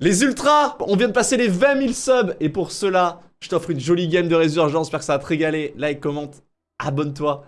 Les ultras On vient de passer les 20 000 subs Et pour cela, je t'offre une jolie game de résurgence. J'espère que ça va te régaler. Like, commente, abonne-toi.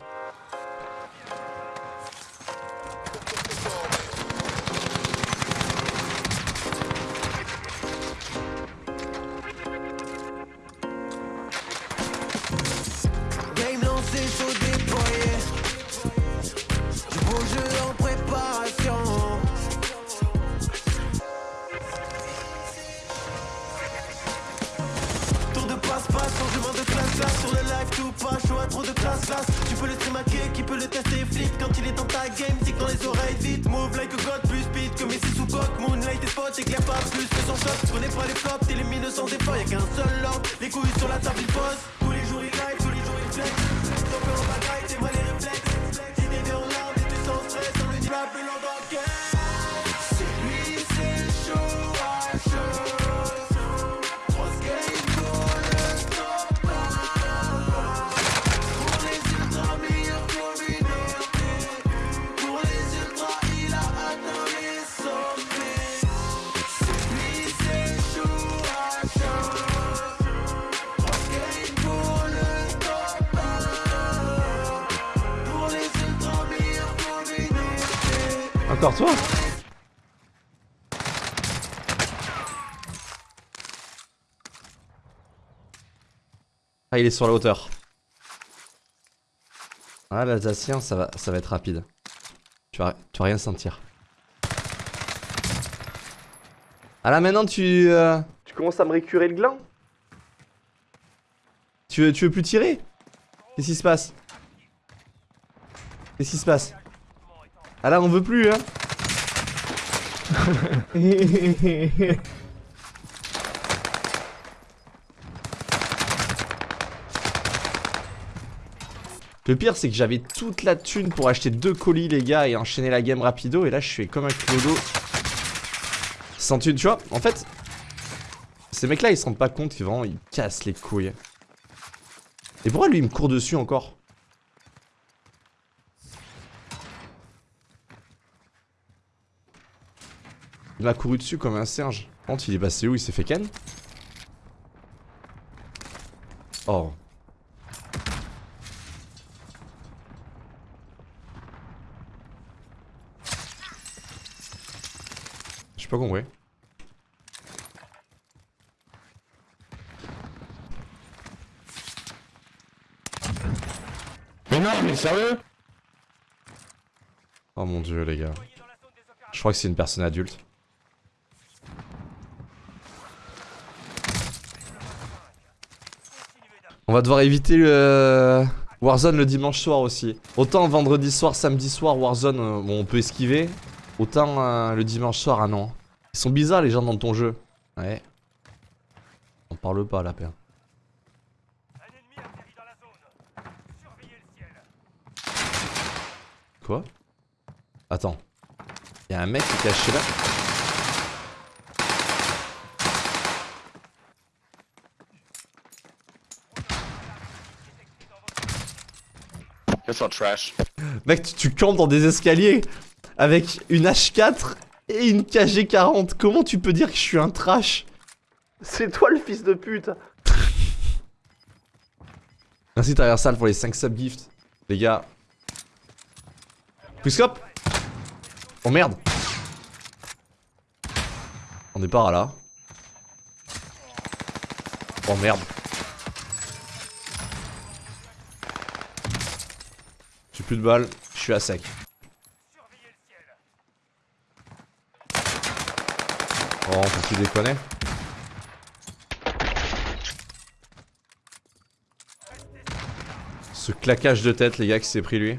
Sur le live tout pas à trop de classe classe. Tu peux le stream hacker, qui peut le tester flic Quand il est dans ta game, tic dans les oreilles vite Move like a god, plus speed que Messi sous coque. Moonlight et spot, éclaire pas plus que son shot. Prenez pas les flops, t'élimines sans effort Y'a qu'un seul ordre, les couilles sur la table il pose. Tous les jours il live, tous les jours il flex. Ton peu en bagaille, t'es mal Encore toi Ah, il est sur la hauteur. Ah, l'Alsacien, ça va, ça va être rapide. Tu vas, tu vas rien sentir. Ah là, maintenant, tu... euh, Tu commences à me récurer le gland? Tu veux, tu veux plus tirer? Qu'est-ce qui se passe? Qu'est-ce qui se passe? Ah là, on veut plus, hein. Le pire c'est que j'avais toute la thune pour acheter deux colis les gars et enchaîner la game rapido et là je suis comme un clodo sans thune tu vois en fait ces mecs là ils se rendent pas compte qu'ils vraiment ils cassent les couilles. Et pourquoi lui il me court dessus encore? Il m'a couru dessus comme un. Par contre, il est passé où Il s'est fait ken Oh. J'ai pas compris. Mais non, mais sérieux? Oh mon dieu, les gars. Je crois que c'est une personne adulte. On va devoir éviter le Warzone le dimanche soir aussi. Autant vendredi soir, samedi soir, Warzone, euh, on peut esquiver. Autant euh, le dimanche soir, ah non. Ils sont bizarres les gens dans ton jeu. Ouais. On parle pas la paire. Quoi? Attends. Y'a un mec qui est caché là. Trash. Mec, tu, tu campes dans des escaliers avec une H4 et une KG40. Comment tu peux dire que je suis un trash? C'est toi le fils de pute Merci Traversal pour les 5 subgifts. Les gars. Quickscope Oh merde On est pas là. Oh merde. Plus de balles, je suis à sec. Oh, faut-tu déconner Ce claquage de tête, les gars, qui s'est pris lui.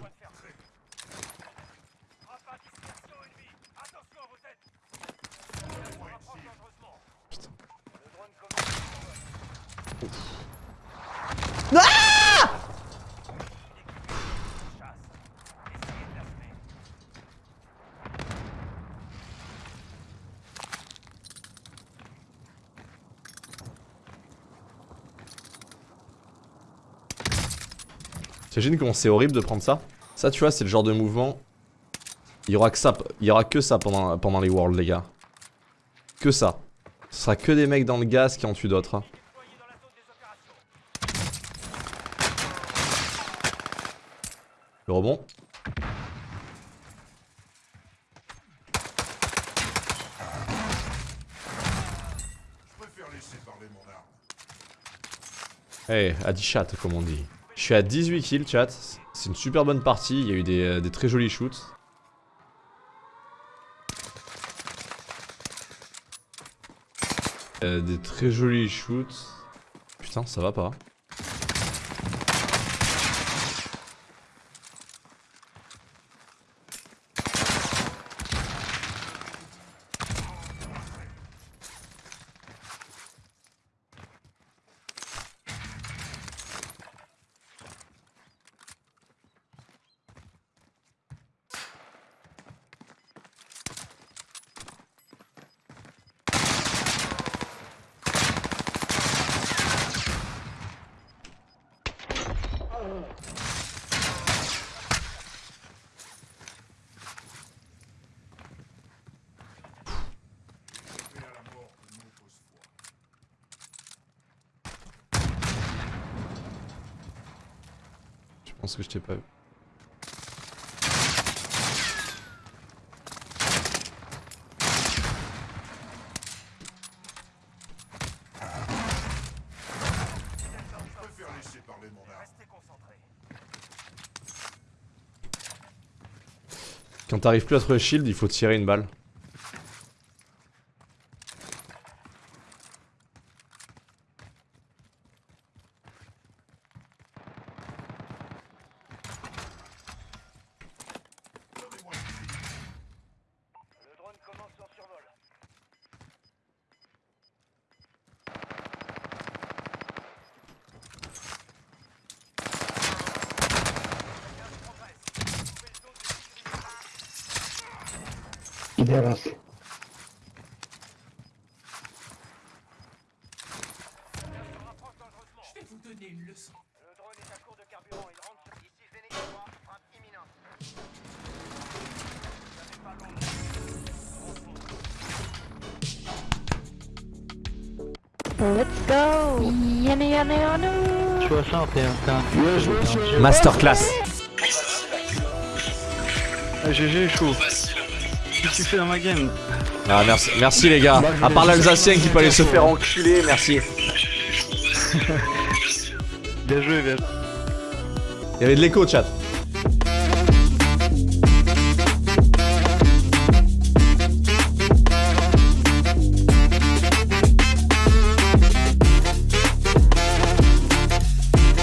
T'imagines comment c'est horrible de prendre ça? Ça, tu vois, c'est le genre de mouvement. Il y aura que ça, il y aura que ça pendant, les worlds, les gars. Que ça. Ce sera que des mecs dans le gaz qui en tuent d'autres. hein. Le rebond. Eh, à 10 chat comme on dit. Je suis à 18 kills chat. C'est une super bonne partie. Il y a eu des, euh, très jolis shoots. Euh, des très jolis shoots. Putain, ça va pas. Je pense que je t'ai pas vu. Quand t'arrives plus à trouver shield, il faut tirer une balle. Le drone est à court de carburant. Il rentre sur ici 3. Frappe imminente. Ça fait pas long. Let's go Yana yana yana 61, Masterclass. Ah, GG chaud. Qu'est-ce que tu fais dans ma game Ah merci, merci les gars. À part l'Alsacien qui peut aller se faire enculer, merci. Bien joué, bien joué. Il y avait de l'écho chat.